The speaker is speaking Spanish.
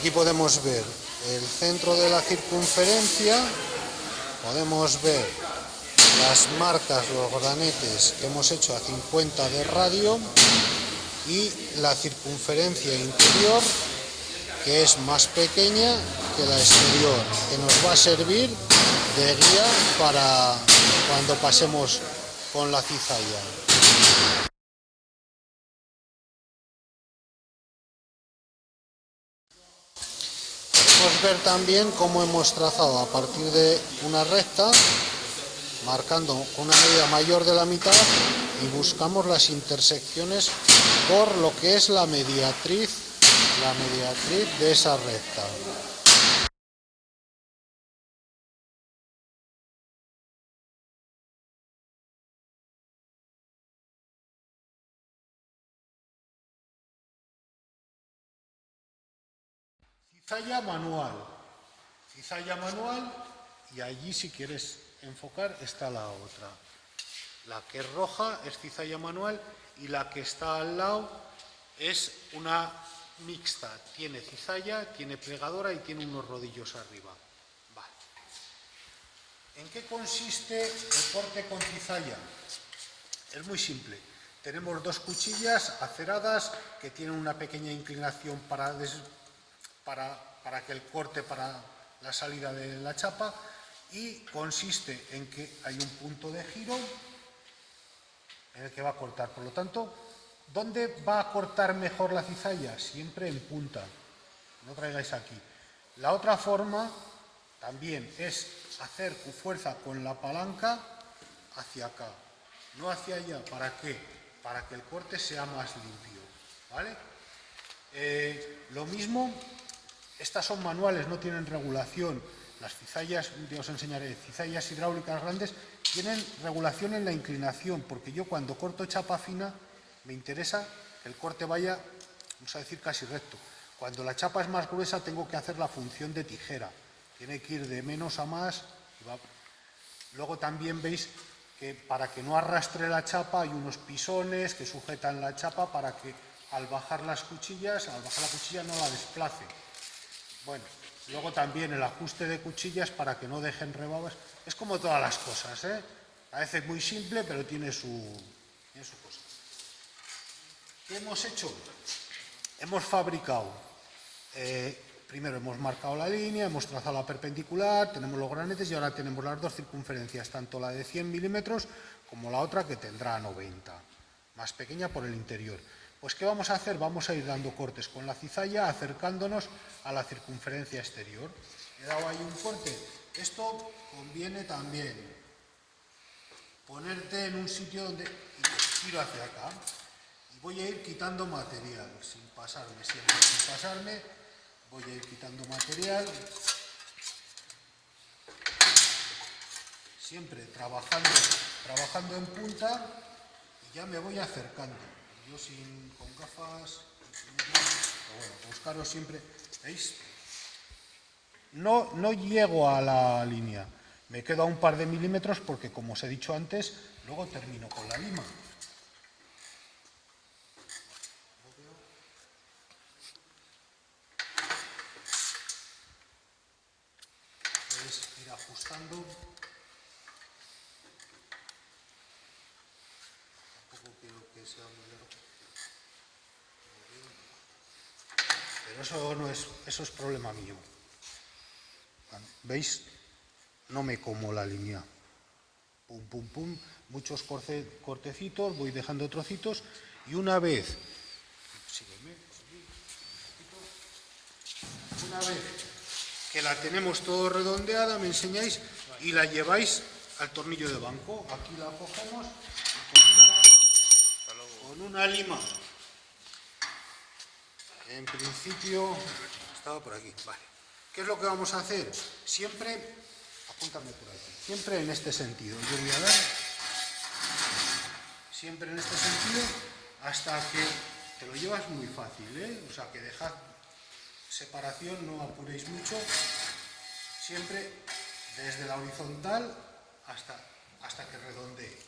Aquí podemos ver el centro de la circunferencia, podemos ver las marcas, los granetes que hemos hecho a 50 de radio y la circunferencia interior que es más pequeña que la exterior, que nos va a servir de guía para cuando pasemos con la cizalla. Podemos ver también cómo hemos trazado a partir de una recta, marcando una medida mayor de la mitad y buscamos las intersecciones por lo que es la mediatriz, la mediatriz de esa recta. Cizalla manual. Cizalla manual y allí si quieres enfocar está la otra. La que es roja es cizalla manual y la que está al lado es una mixta. Tiene cizalla, tiene plegadora y tiene unos rodillos arriba. Vale. ¿En qué consiste el corte con cizalla? Es muy simple. Tenemos dos cuchillas aceradas que tienen una pequeña inclinación para para, que el corte para la salida de la chapa y consiste en que hay un punto de giro en el que va a cortar. Por lo tanto, ¿dónde va a cortar mejor la cizalla? Siempre en punta. No traigáis aquí. La otra forma también es hacer fuerza con la palanca hacia acá, no hacia allá. ¿Para qué? Para que el corte sea más limpio. ¿Vale? Eh, lo mismo estas son manuales, no tienen regulación. Las cizallas, os enseñaré, cizallas hidráulicas grandes, tienen regulación en la inclinación, porque yo cuando corto chapa fina, me interesa que el corte vaya, vamos a decir, casi recto. Cuando la chapa es más gruesa, tengo que hacer la función de tijera. Tiene que ir de menos a más. Luego también veis que para que no arrastre la chapa hay unos pisones que sujetan la chapa para que al bajar las cuchillas, al bajar la cuchilla no la desplace. Bueno, luego también el ajuste de cuchillas para que no dejen rebabas. Es como todas las cosas, ¿eh? Parece muy simple, pero tiene su, cosa. ¿Qué hemos hecho? Hemos fabricado, eh, primero hemos marcado la línea, hemos trazado la perpendicular, tenemos los granetes y ahora tenemos las dos circunferencias, tanto la de 100 milímetros como la otra que tendrá 90, más pequeña por el interior. Pues ¿qué vamos a hacer? Vamos a ir dando cortes con la cizalla acercándonos a la circunferencia exterior. He dado ahí un corte. Esto conviene también ponerte en un sitio donde giro hacia acá y voy a ir quitando material sin pasarme, siempre sin pasarme, voy a ir quitando material siempre trabajando, trabajando en punta y ya me voy acercando yo con gafas, pero bueno, buscaros siempre, ¿veis? No, no llego a la línea, me quedo a un par de milímetros porque, como os he dicho antes, luego termino con la lima. Puedes ir ajustando Pero eso no es, eso es problema mío. ¿Veis? No me como la línea. Pum, pum, pum. Muchos cortecitos, voy dejando trocitos y una vez, una vez que la tenemos todo redondeada, me enseñáis y la lleváis al tornillo de banco. Aquí la cogemos con una lima. En principio, estaba por aquí, ¿Qué es lo que vamos a hacer? Siempre, apúntame por aquí, siempre en este sentido. Yo voy a dar, siempre en este sentido, hasta que te lo llevas muy fácil, ¿eh? O sea, que dejad separación, no apuréis mucho. Siempre desde la horizontal hasta, hasta que redondee.